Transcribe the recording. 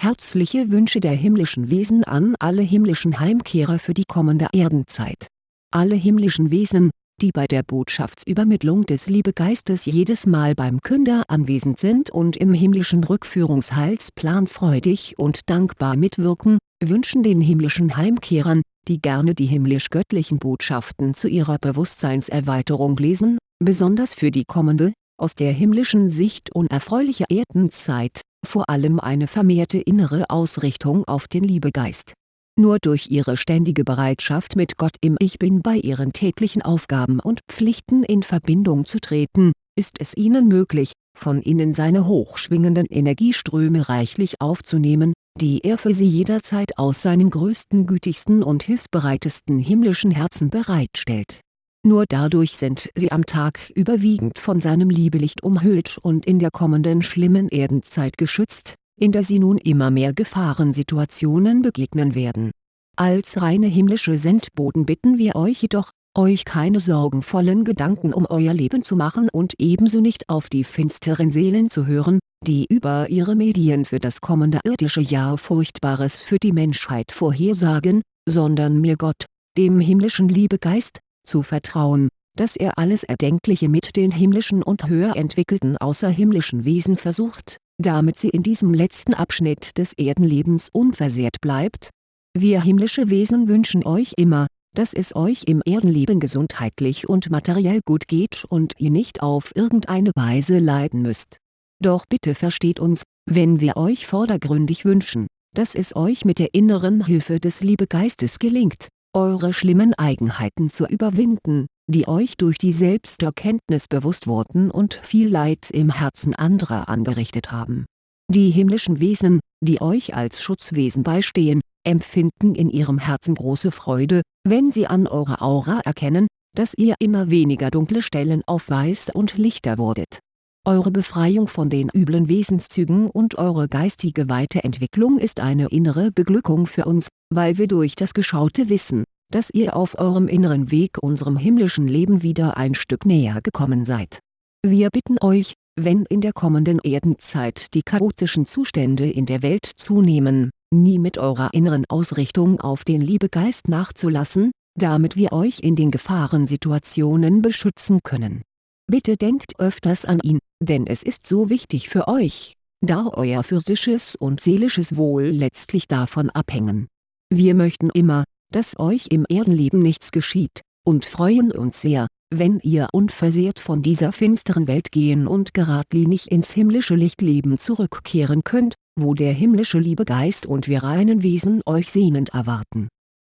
Herzliche Wünsche der himmlischen Wesen an alle himmlischen Heimkehrer für die kommende Erdenzeit. Alle himmlischen Wesen, die bei der Botschaftsübermittlung des Liebegeistes jedes Mal beim Künder anwesend sind und im himmlischen Rückführungsheilsplan freudig und dankbar mitwirken, wünschen den himmlischen Heimkehrern, die gerne die himmlisch-göttlichen Botschaften zu ihrer Bewusstseinserweiterung lesen, besonders für die kommende, aus der himmlischen Sicht unerfreuliche Erdenzeit, vor allem eine vermehrte innere Ausrichtung auf den Liebegeist nur durch ihre ständige Bereitschaft mit Gott im Ich Bin bei ihren täglichen Aufgaben und Pflichten in Verbindung zu treten, ist es ihnen möglich, von innen seine hochschwingenden Energieströme reichlich aufzunehmen, die er für sie jederzeit aus seinem größten gütigsten und hilfsbereitesten himmlischen Herzen bereitstellt. Nur dadurch sind sie am Tag überwiegend von seinem Liebelicht umhüllt und in der kommenden schlimmen Erdenzeit geschützt in der sie nun immer mehr Gefahrensituationen begegnen werden. Als reine himmlische Sendboten bitten wir euch jedoch, euch keine sorgenvollen Gedanken um euer Leben zu machen und ebenso nicht auf die finsteren Seelen zu hören, die über ihre Medien für das kommende irdische Jahr Furchtbares für die Menschheit vorhersagen, sondern mir Gott, dem himmlischen Liebegeist, zu vertrauen, dass er alles Erdenkliche mit den himmlischen und höher entwickelten außerhimmlischen Wesen versucht damit sie in diesem letzten Abschnitt des Erdenlebens unversehrt bleibt? Wir himmlische Wesen wünschen euch immer, dass es euch im Erdenleben gesundheitlich und materiell gut geht und ihr nicht auf irgendeine Weise leiden müsst. Doch bitte versteht uns, wenn wir euch vordergründig wünschen, dass es euch mit der inneren Hilfe des Liebegeistes gelingt, eure schlimmen Eigenheiten zu überwinden, die euch durch die Selbsterkenntnis bewusst wurden und viel Leid im Herzen anderer angerichtet haben. Die himmlischen Wesen, die euch als Schutzwesen beistehen, empfinden in ihrem Herzen große Freude, wenn sie an eurer Aura erkennen, dass ihr immer weniger dunkle Stellen aufweist und lichter wurdet. Eure Befreiung von den üblen Wesenszügen und eure geistige Weiterentwicklung ist eine innere Beglückung für uns, weil wir durch das geschaute Wissen, dass ihr auf eurem inneren Weg unserem himmlischen Leben wieder ein Stück näher gekommen seid. Wir bitten euch, wenn in der kommenden Erdenzeit die chaotischen Zustände in der Welt zunehmen, nie mit eurer inneren Ausrichtung auf den Liebegeist nachzulassen, damit wir euch in den Gefahrensituationen beschützen können. Bitte denkt öfters an ihn, denn es ist so wichtig für euch, da euer physisches und seelisches Wohl letztlich davon abhängen. Wir möchten immer, dass euch im Erdenleben nichts geschieht, und freuen uns sehr, wenn ihr unversehrt von dieser finsteren Welt gehen und geradlinig ins himmlische Lichtleben zurückkehren könnt, wo der himmlische Liebegeist und wir reinen Wesen euch sehnend erwarten